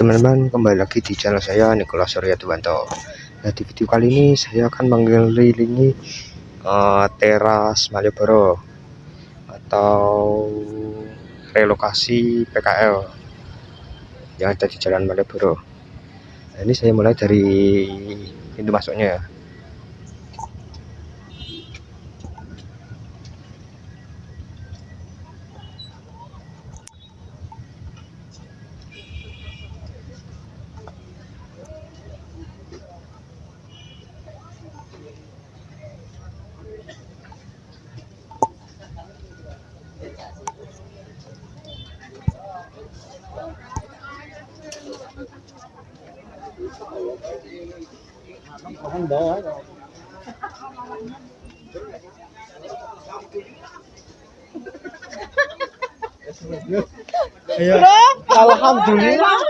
Teman-teman, kembali lagi di channel saya Nicholas Surya Tuwanto. Nah, di video kali ini saya akan mengelilingi uh, teras Malioboro atau relokasi PKL yang ada di Jalan Malioboro. Nah, ini saya mulai dari pintu masuknya ya. Bro, alhamdulillah.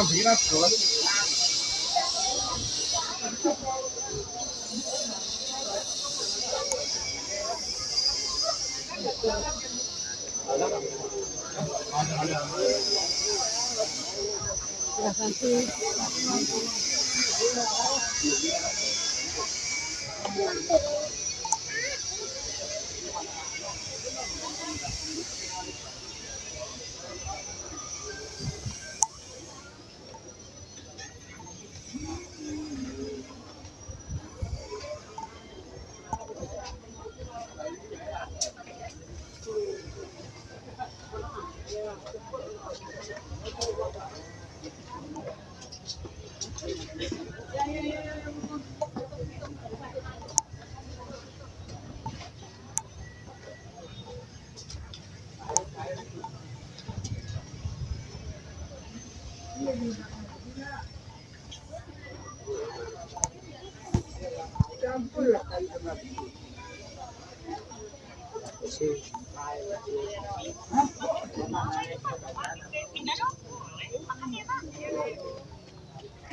uma girassol. Apa mah biras,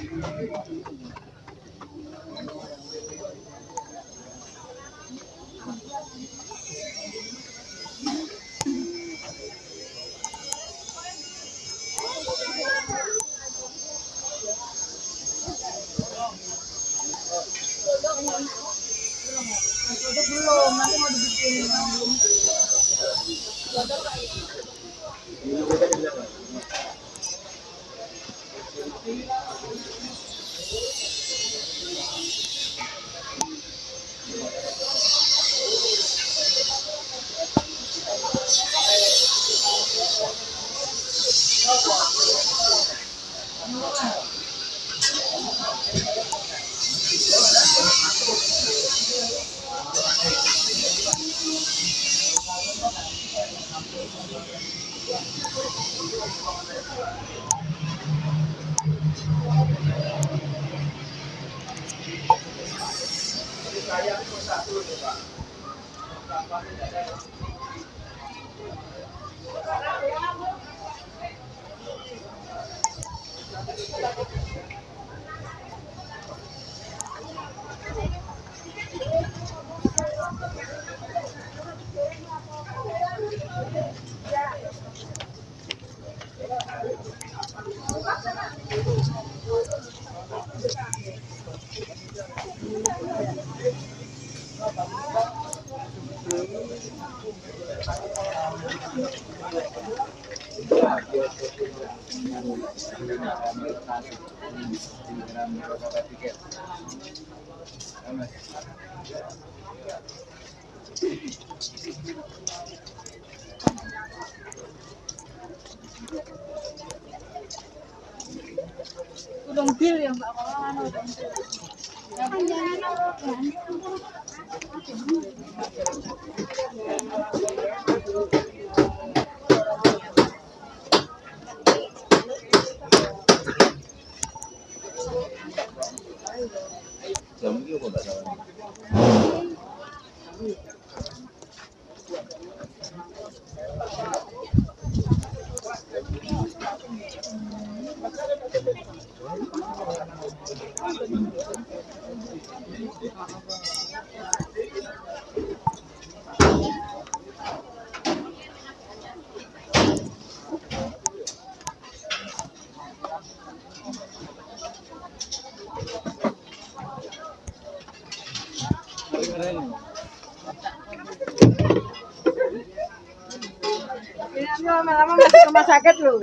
Belum, Saya satu, Pak. Udang bil yang mbak kalau anu udang. 넘기고 나가는 rumah sakit lu.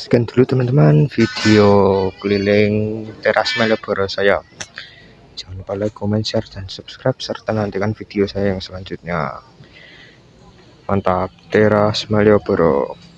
sekian dulu teman-teman video keliling teras Malioboro saya jangan lupa like, comment, share, dan subscribe serta nantikan video saya yang selanjutnya. Mantap, teras Malioboro.